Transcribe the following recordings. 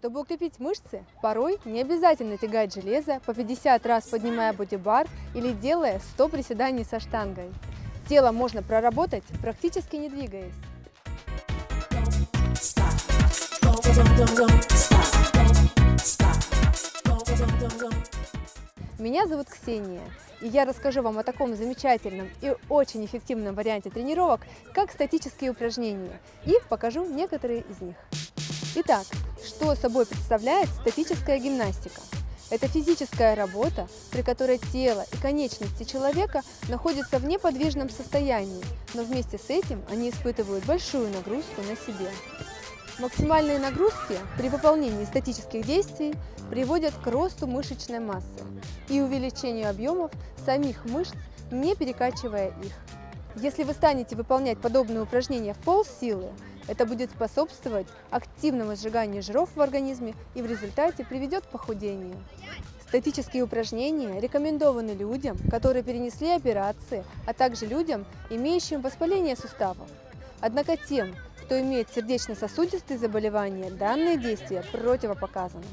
Чтобы укрепить мышцы, порой не обязательно тягать железо по 50 раз поднимая бодибар или делая 100 приседаний со штангой. Тело можно проработать, практически не двигаясь. Меня зовут Ксения, и я расскажу вам о таком замечательном и очень эффективном варианте тренировок, как статические упражнения, и покажу некоторые из них. Итак, что собой представляет статическая гимнастика? Это физическая работа, при которой тело и конечности человека находятся в неподвижном состоянии, но вместе с этим они испытывают большую нагрузку на себе. Максимальные нагрузки при выполнении статических действий приводят к росту мышечной массы и увеличению объемов самих мышц, не перекачивая их. Если вы станете выполнять подобные упражнения в полсилы, это будет способствовать активному сжиганию жиров в организме и в результате приведет к похудению. Статические упражнения рекомендованы людям, которые перенесли операции, а также людям, имеющим воспаление суставов. Однако тем, кто имеет сердечно-сосудистые заболевания, данные действия противопоказаны.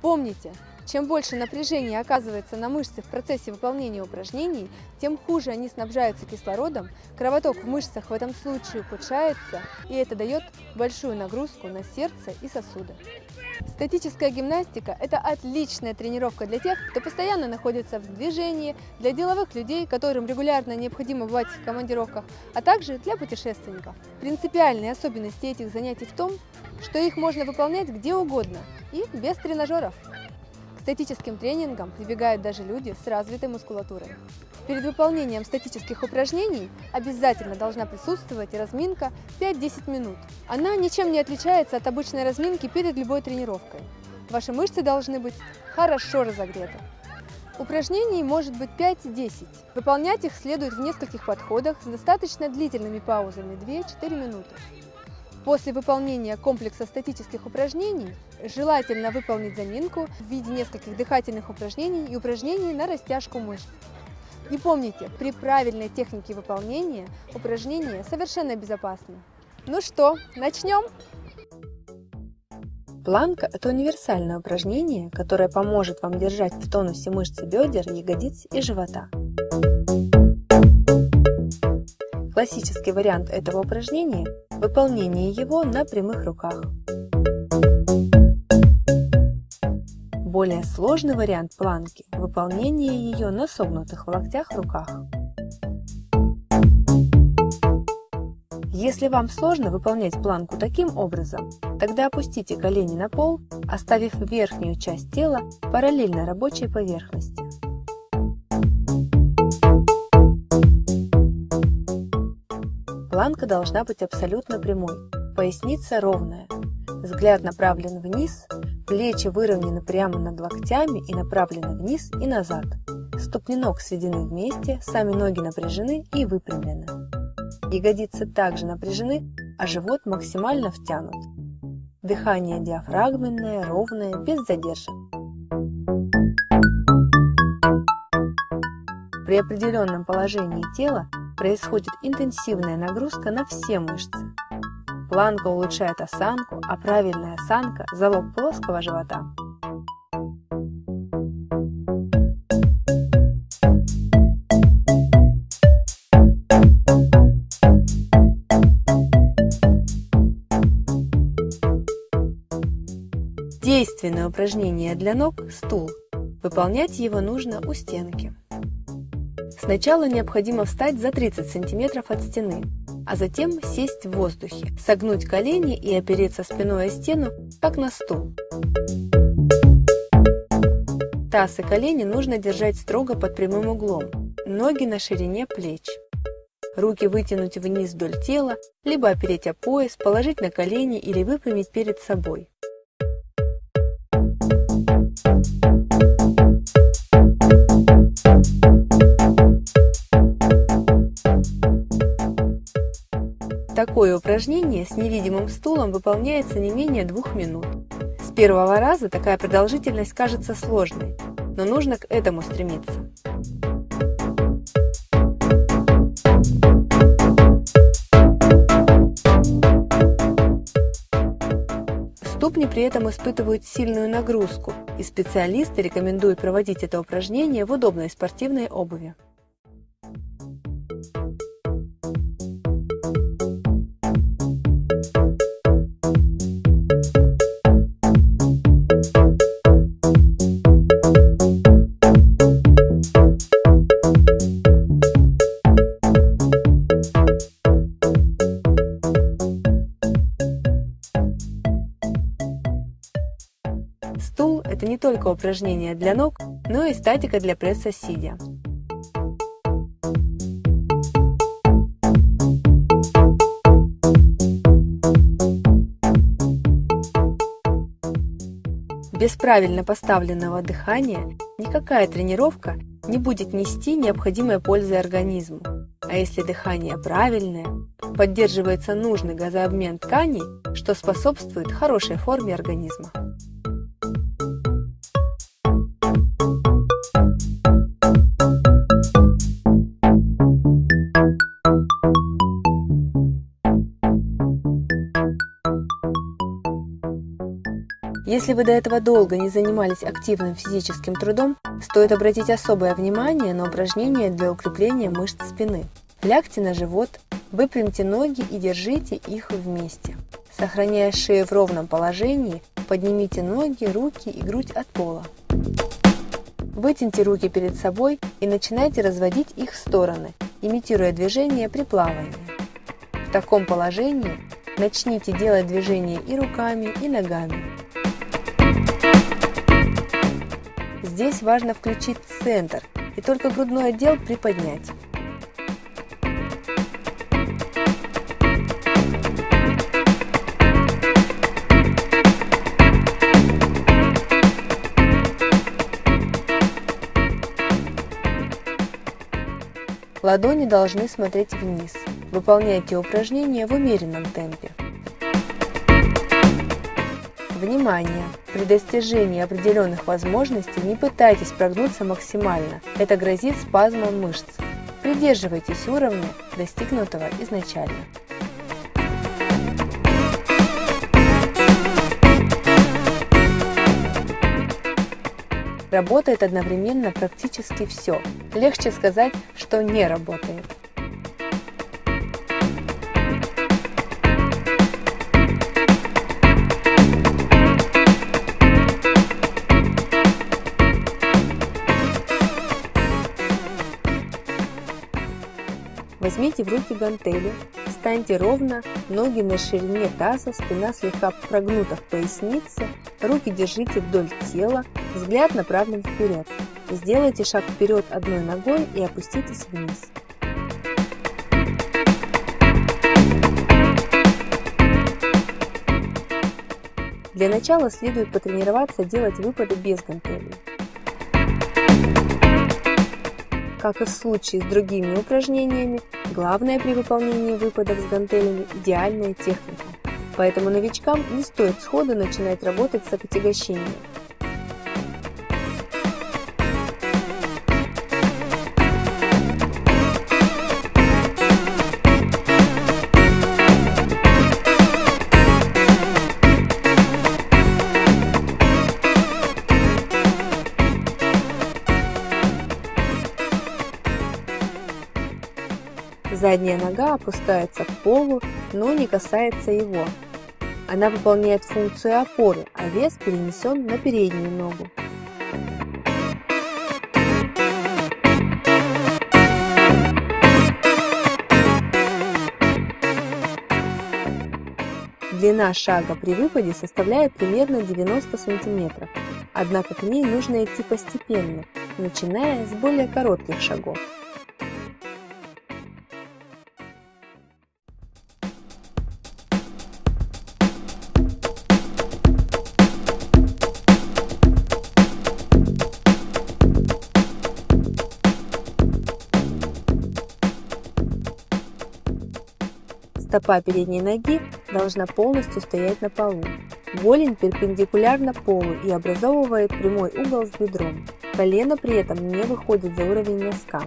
Помните, чем больше напряжения оказывается на мышцы в процессе выполнения упражнений, тем хуже они снабжаются кислородом, кровоток в мышцах в этом случае ухудшается, и это дает большую нагрузку на сердце и сосуды. Статическая гимнастика – это отличная тренировка для тех, кто постоянно находится в движении, для деловых людей, которым регулярно необходимо бывать в командировках, а также для путешественников. Принципиальные особенности этих занятий в том, что их можно выполнять где угодно и без тренажеров. Статическим тренингам прибегают даже люди с развитой мускулатурой. Перед выполнением статических упражнений обязательно должна присутствовать разминка 5-10 минут. Она ничем не отличается от обычной разминки перед любой тренировкой. Ваши мышцы должны быть хорошо разогреты. Упражнений может быть 5-10. Выполнять их следует в нескольких подходах с достаточно длительными паузами 2-4 минуты. После выполнения комплекса статических упражнений желательно выполнить заминку в виде нескольких дыхательных упражнений и упражнений на растяжку мышц. И помните, при правильной технике выполнения упражнения совершенно безопасны. Ну что, начнем? Планка – это универсальное упражнение, которое поможет вам держать в тонусе мышцы бедер, ягодиц и живота. Классический вариант этого упражнения – выполнение его на прямых руках. Более сложный вариант планки – выполнение ее на согнутых в локтях руках. Если вам сложно выполнять планку таким образом, тогда опустите колени на пол, оставив верхнюю часть тела параллельно рабочей поверхности. Планка должна быть абсолютно прямой, поясница ровная, взгляд направлен вниз, Плечи выровнены прямо над локтями и направлены вниз и назад. Ступни ног сведены вместе, сами ноги напряжены и выпрямлены. Ягодицы также напряжены, а живот максимально втянут. Дыхание диафрагменное, ровное, без задержек. При определенном положении тела происходит интенсивная нагрузка на все мышцы. Планка улучшает осанку, а правильная осанка – залог плоского живота. Действенное упражнение для ног – стул. Выполнять его нужно у стенки. Сначала необходимо встать за 30 см от стены, а затем сесть в воздухе, согнуть колени и опереться спиной о стену, как на стул. Таз и колени нужно держать строго под прямым углом, ноги на ширине плеч. Руки вытянуть вниз вдоль тела, либо опереть о пояс, положить на колени или выпрямить перед собой. Такое упражнение с невидимым стулом выполняется не менее двух минут. С первого раза такая продолжительность кажется сложной, но нужно к этому стремиться. Ступни при этом испытывают сильную нагрузку, и специалисты рекомендуют проводить это упражнение в удобной спортивной обуви. Только упражнение для ног, но и статика для пресса сидя. Без правильно поставленного дыхания никакая тренировка не будет нести необходимой пользы организму. А если дыхание правильное, поддерживается нужный газообмен тканей, что способствует хорошей форме организма. Если вы до этого долго не занимались активным физическим трудом, стоит обратить особое внимание на упражнения для укрепления мышц спины. Лягте на живот, выпрямьте ноги и держите их вместе. Сохраняя шею в ровном положении, поднимите ноги, руки и грудь от пола. Вытяните руки перед собой и начинайте разводить их в стороны, имитируя движение при плавании. В таком положении начните делать движения и руками, и ногами. Здесь важно включить центр и только грудной отдел приподнять. Ладони должны смотреть вниз. Выполняйте упражнения в умеренном темпе. Внимание! При достижении определенных возможностей не пытайтесь прогнуться максимально, это грозит спазмом мышц. Придерживайтесь уровня, достигнутого изначально. Работает одновременно практически все. Легче сказать, что не работает. Возьмите в руки гантели, встаньте ровно, ноги на ширине таза, спина слегка прогнута в пояснице, руки держите вдоль тела, взгляд направлен вперед. Сделайте шаг вперед одной ногой и опуститесь вниз. Для начала следует потренироваться делать выпады без гантелей. Как и в случае с другими упражнениями, главное при выполнении выпадов с гантелями – идеальная техника. Поэтому новичкам не стоит сходу начинать работать с отягощением. Задняя нога опускается к полу, но не касается его. Она выполняет функцию опоры, а вес перенесен на переднюю ногу. Длина шага при выпаде составляет примерно 90 см, однако к ней нужно идти постепенно, начиная с более коротких шагов. Стопа передней ноги должна полностью стоять на полу. Голень перпендикулярна полу и образовывает прямой угол с бедром. Колено при этом не выходит за уровень носка.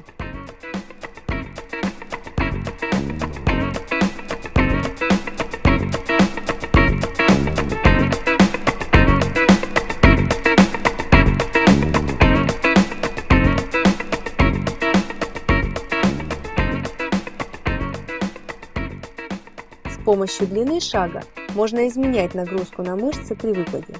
Помощью длины шага можно изменять нагрузку на мышцы при выпаде.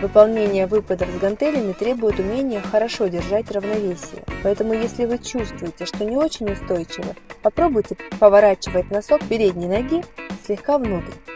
Выполнение выпадов с гантелями требует умения хорошо держать равновесие, поэтому если вы чувствуете, что не очень устойчиво, попробуйте поворачивать носок передней ноги слегка внутрь.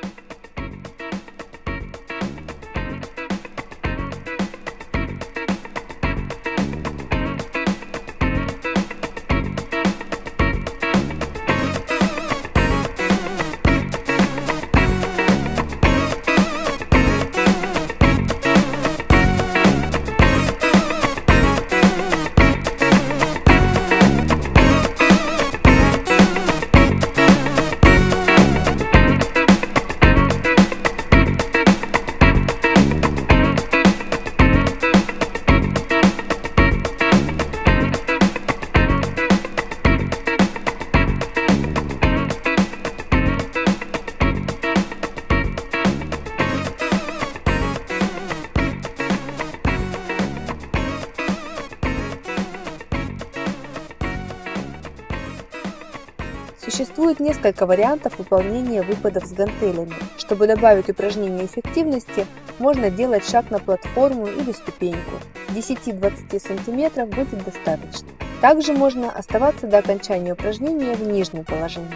Несколько вариантов выполнения выпадов с гантелями. Чтобы добавить упражнению эффективности, можно делать шаг на платформу или ступеньку. 10-20 см будет достаточно. Также можно оставаться до окончания упражнения в нижнем положении.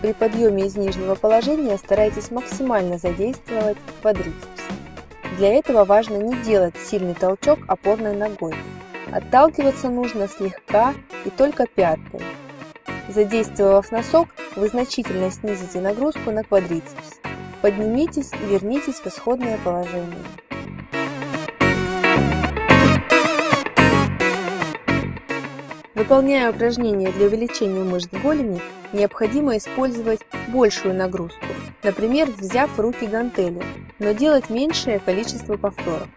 При подъеме из нижнего положения старайтесь максимально задействовать квадрицепс. Для этого важно не делать сильный толчок опорной ногой, Отталкиваться нужно слегка и только пяткой. Задействовав носок, вы значительно снизите нагрузку на квадрицепс. Поднимитесь и вернитесь в исходное положение. Выполняя упражнения для увеличения мышц голени, необходимо использовать большую нагрузку, например, взяв руки гантели, но делать меньшее количество повторов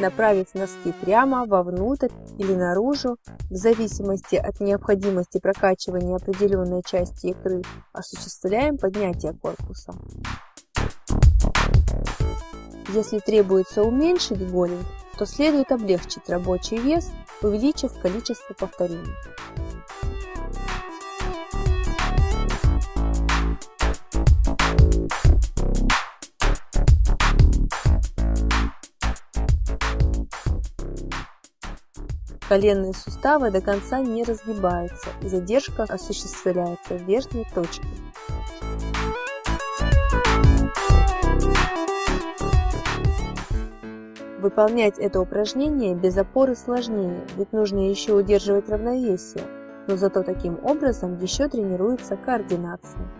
направить носки прямо, вовнутрь или наружу, в зависимости от необходимости прокачивания определенной части икры, осуществляем поднятие корпуса. Если требуется уменьшить голень, то следует облегчить рабочий вес, увеличив количество повторений. Коленные суставы до конца не разгибаются задержка осуществляется в верхней точке. Выполнять это упражнение без опоры сложнее, ведь нужно еще удерживать равновесие, но зато таким образом еще тренируется координация.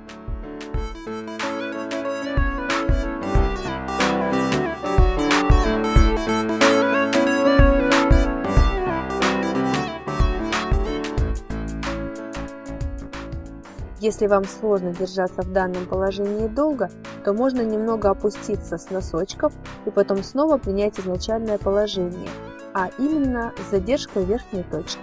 Если вам сложно держаться в данном положении долго, то можно немного опуститься с носочков и потом снова принять изначальное положение, а именно с задержкой верхней точки.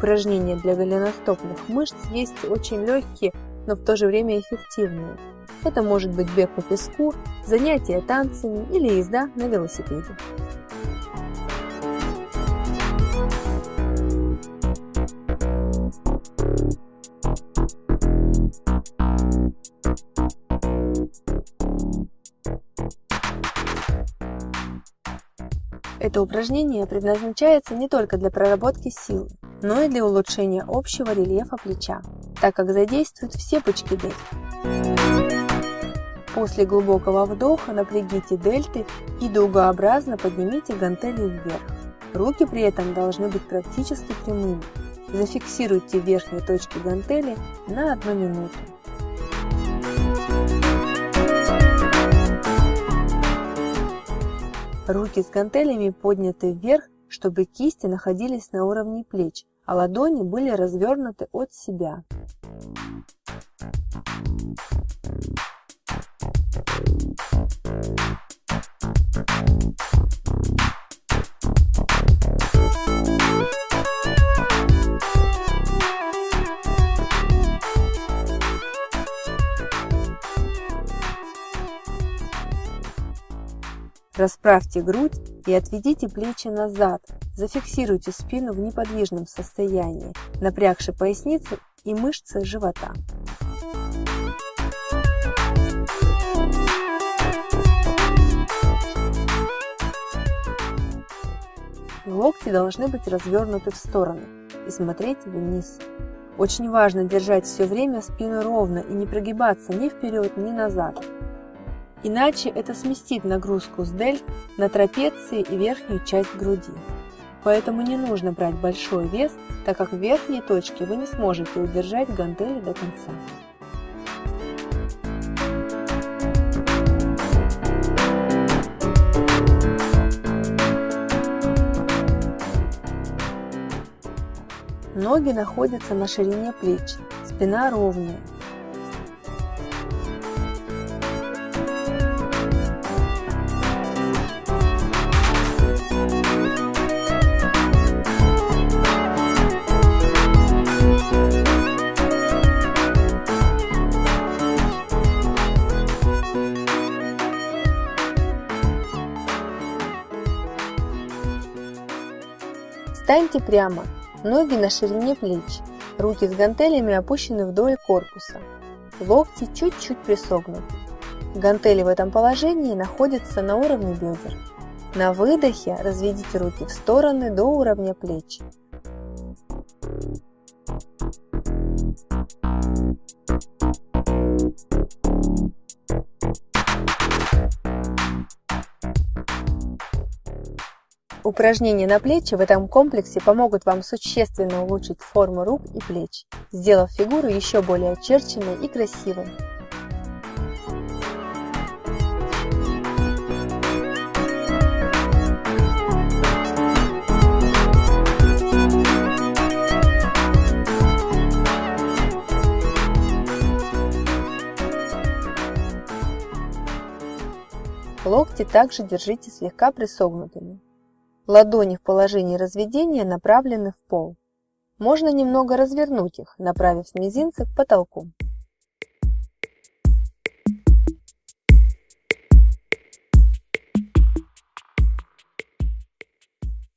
Упражнения для голеностопных мышц есть очень легкие, но в то же время эффективные. Это может быть бег по песку, занятия танцами или езда на велосипеде. Это упражнение предназначается не только для проработки силы, но и для улучшения общего рельефа плеча, так как задействует все пучки дельты. После глубокого вдоха напрягите дельты и дугообразно поднимите гантели вверх. Руки при этом должны быть практически прямыми. Зафиксируйте верхние точки гантели на 1 минуту. Руки с гантелями подняты вверх, чтобы кисти находились на уровне плеч, а ладони были развернуты от себя. Расправьте грудь и отведите плечи назад. Зафиксируйте спину в неподвижном состоянии, напрягши поясницу и мышцы живота. Локти должны быть развернуты в стороны и смотреть вниз. Очень важно держать все время спину ровно и не прогибаться ни вперед, ни назад. Иначе это сместит нагрузку с дельт на трапеции и верхнюю часть груди. Поэтому не нужно брать большой вес, так как в верхней точке вы не сможете удержать гантели до конца. Ноги находятся на ширине плеч, спина ровная, Встаньте прямо, ноги на ширине плеч, руки с гантелями опущены вдоль корпуса, локти чуть-чуть присогнуты. Гантели в этом положении находятся на уровне бедер. На выдохе разведите руки в стороны до уровня плеч. Упражнения на плечи в этом комплексе помогут вам существенно улучшить форму рук и плеч, сделав фигуру еще более очерченной и красивой. Локти также держите слегка присогнутыми. Ладони в положении разведения направлены в пол. Можно немного развернуть их, направив мизинцы к потолку.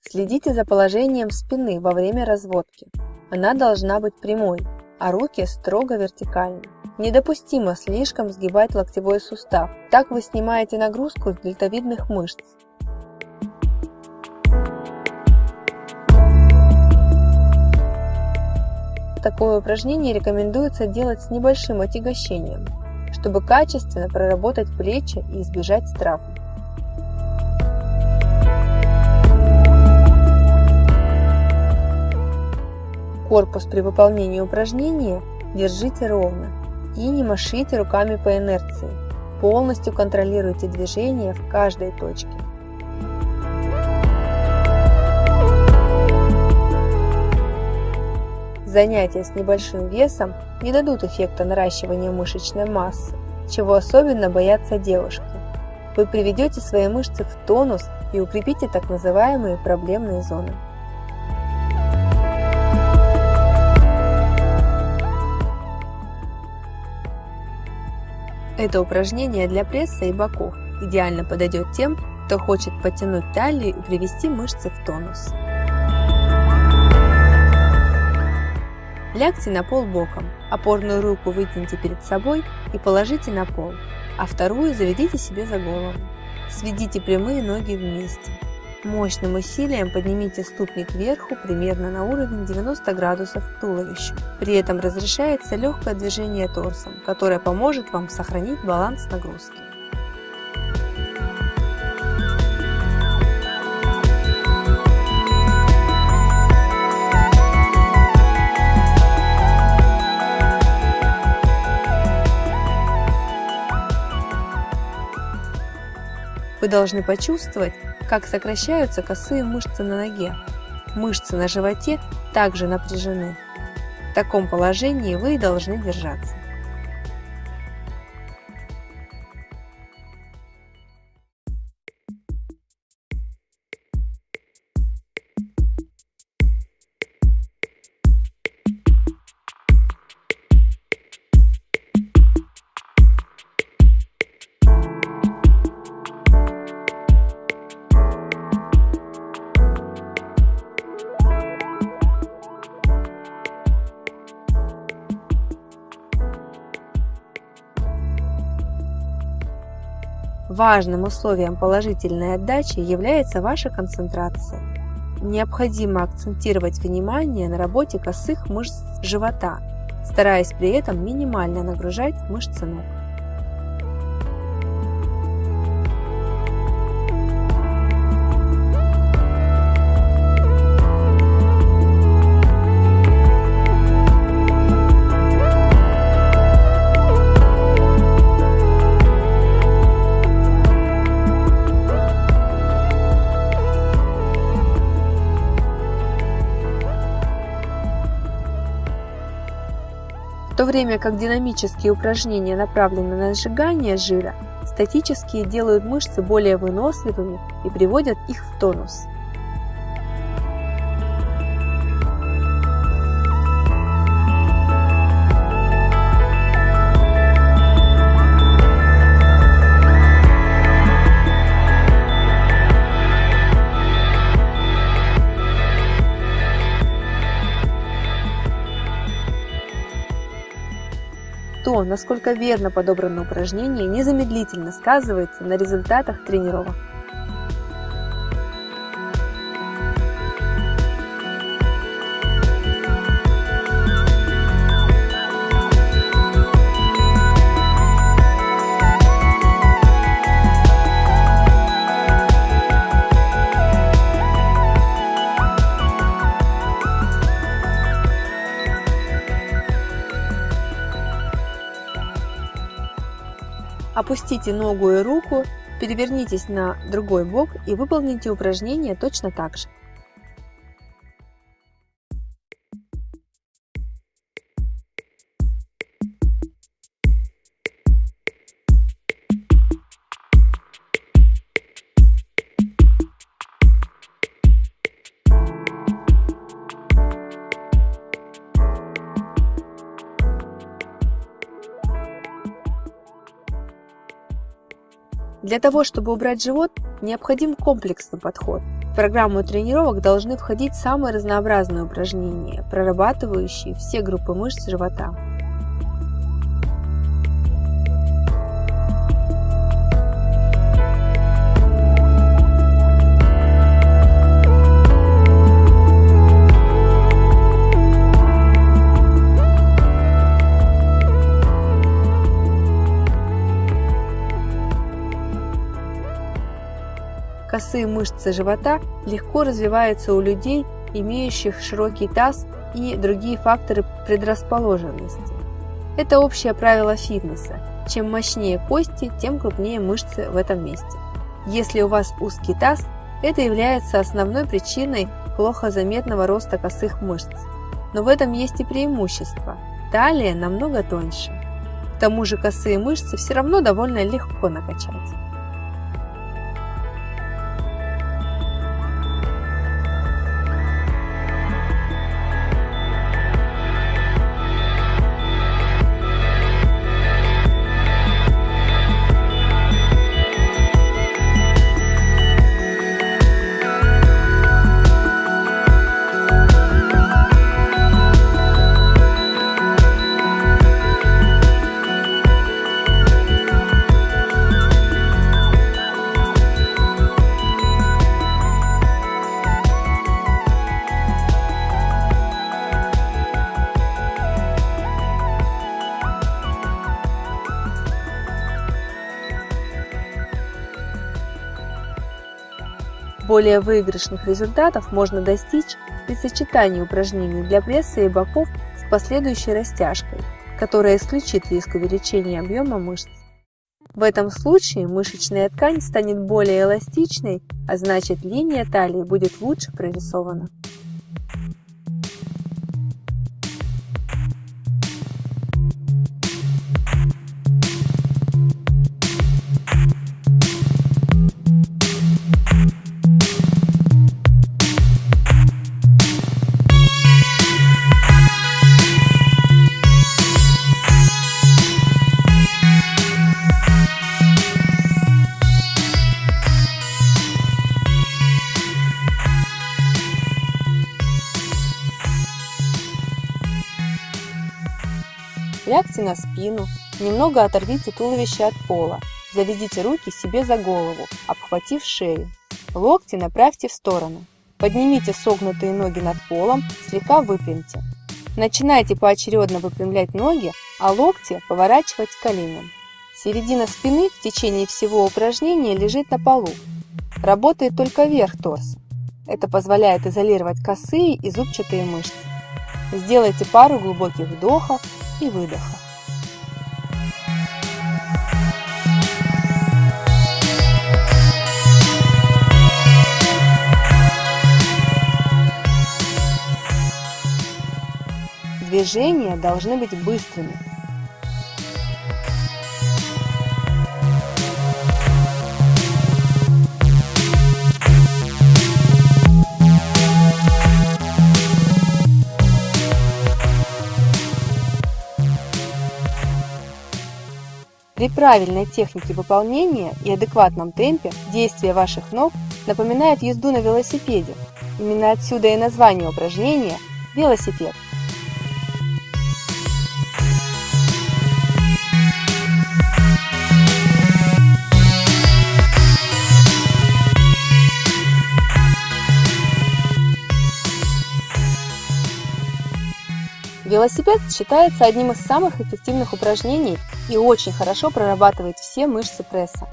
Следите за положением спины во время разводки. Она должна быть прямой, а руки строго вертикальны. Недопустимо слишком сгибать локтевой сустав, так вы снимаете нагрузку с дельтовидных мышц. Такое упражнение рекомендуется делать с небольшим отягощением, чтобы качественно проработать плечи и избежать травм. Корпус при выполнении упражнения держите ровно и не машите руками по инерции. Полностью контролируйте движение в каждой точке. Занятия с небольшим весом не дадут эффекта наращивания мышечной массы, чего особенно боятся девушки. Вы приведете свои мышцы в тонус и укрепите так называемые проблемные зоны. Это упражнение для пресса и боков идеально подойдет тем, кто хочет подтянуть талию и привести мышцы в тонус. Лягте на пол боком, опорную руку вытяните перед собой и положите на пол, а вторую заведите себе за голову. Сведите прямые ноги вместе. Мощным усилием поднимите ступни кверху примерно на уровень 90 градусов к туловищу. При этом разрешается легкое движение торсом, которое поможет вам сохранить баланс нагрузки. Вы должны почувствовать, как сокращаются косые мышцы на ноге. Мышцы на животе также напряжены. В таком положении вы и должны держаться. Важным условием положительной отдачи является ваша концентрация. Необходимо акцентировать внимание на работе косых мышц живота, стараясь при этом минимально нагружать мышцы ног. Время как динамические упражнения направлены на сжигание жира, статические делают мышцы более выносливыми и приводят их в тонус. Насколько верно подобрано упражнение, незамедлительно сказывается на результатах тренировок. Опустите ногу и руку, перевернитесь на другой бок и выполните упражнение точно так же. Для того, чтобы убрать живот, необходим комплексный подход. В программу тренировок должны входить самые разнообразные упражнения, прорабатывающие все группы мышц живота. Косые мышцы живота легко развиваются у людей, имеющих широкий таз и другие факторы предрасположенности. Это общее правило фитнеса. Чем мощнее кости, тем крупнее мышцы в этом месте. Если у вас узкий таз, это является основной причиной плохо заметного роста косых мышц. Но в этом есть и преимущество. Талия намного тоньше. К тому же косые мышцы все равно довольно легко накачать. Более выигрышных результатов можно достичь при сочетании упражнений для пресса и боков с последующей растяжкой, которая исключит риск увеличения объема мышц. В этом случае мышечная ткань станет более эластичной, а значит линия талии будет лучше прорисована. Лягте на спину, немного оторвите туловище от пола, заведите руки себе за голову, обхватив шею. Локти направьте в сторону. Поднимите согнутые ноги над полом, слегка выпрямьте. Начинайте поочередно выпрямлять ноги, а локти поворачивать к коленям. Середина спины в течение всего упражнения лежит на полу. Работает только верх торса. Это позволяет изолировать косые и зубчатые мышцы. Сделайте пару глубоких вдохов и выдоха. Движения должны быть быстрыми, При правильной технике выполнения и адекватном темпе действия ваших ног напоминают езду на велосипеде. Именно отсюда и название упражнения – велосипед. Велосипед считается одним из самых эффективных упражнений и очень хорошо прорабатывает все мышцы пресса.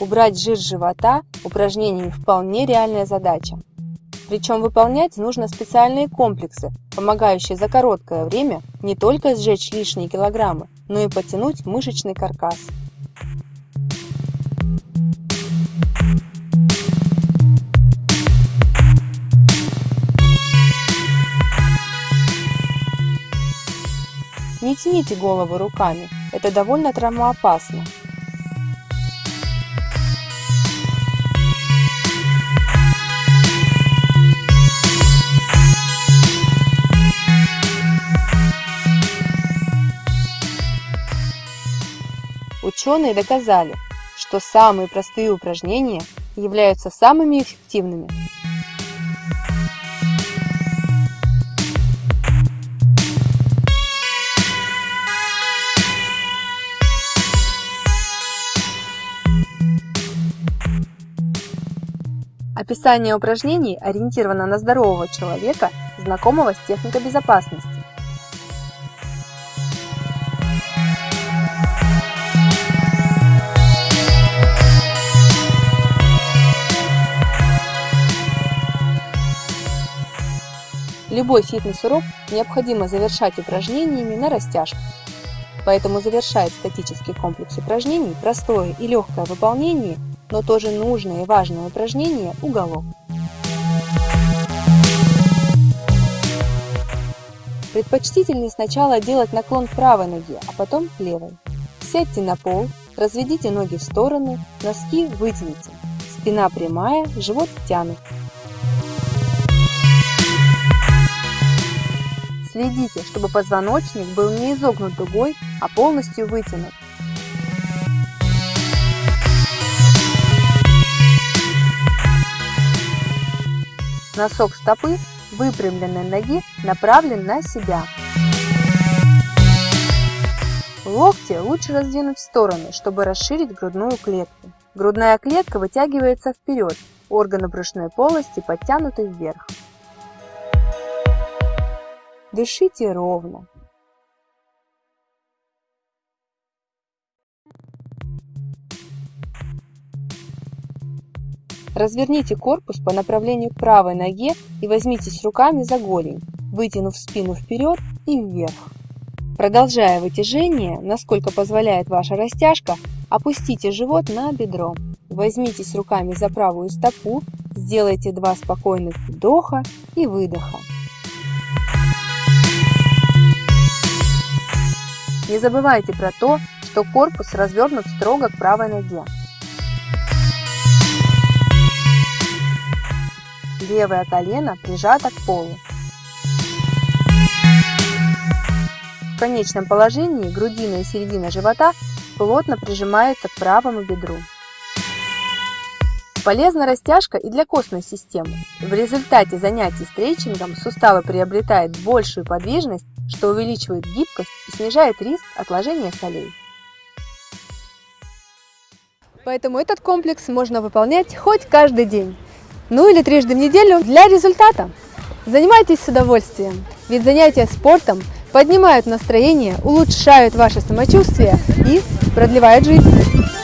Убрать жир живота упражнениями вполне реальная задача. Причем выполнять нужно специальные комплексы, помогающие за короткое время не только сжечь лишние килограммы, но и подтянуть мышечный каркас. Не тяните голову руками, это довольно травмоопасно. Ученые доказали, что самые простые упражнения являются самыми эффективными. Описание упражнений ориентировано на здорового человека, знакомого с техникой безопасности. Любой фитнес-урок необходимо завершать упражнениями на растяжку. Поэтому завершает статический комплекс упражнений простое и легкое выполнение, но тоже нужное и важное упражнение – уголок. Предпочтительнее сначала делать наклон правой ноге, а потом левой. Сядьте на пол, разведите ноги в стороны, носки вытяните. Спина прямая, живот втянут. Следите, чтобы позвоночник был не изогнут дугой, а полностью вытянут. Носок стопы выпрямленной ноги направлен на себя. Локти лучше раздвинуть в стороны, чтобы расширить грудную клетку. Грудная клетка вытягивается вперед, органы брюшной полости подтянуты вверх. Дышите ровно. Разверните корпус по направлению правой ноге и возьмитесь руками за голень, вытянув спину вперед и вверх. Продолжая вытяжение, насколько позволяет ваша растяжка, опустите живот на бедро. Возьмитесь руками за правую стопу, сделайте два спокойных вдоха и выдоха. Не забывайте про то, что корпус развернут строго к правой ноге. Левое колено прижато к полу. В конечном положении грудина и середина живота плотно прижимаются к правому бедру. Полезна растяжка и для костной системы. В результате занятий стрейчингом суставы приобретают большую подвижность, что увеличивает гибкость и снижает риск отложения солей. Поэтому этот комплекс можно выполнять хоть каждый день, ну или трижды в неделю для результата. Занимайтесь с удовольствием, ведь занятия спортом поднимают настроение, улучшают ваше самочувствие и продлевают жизнь.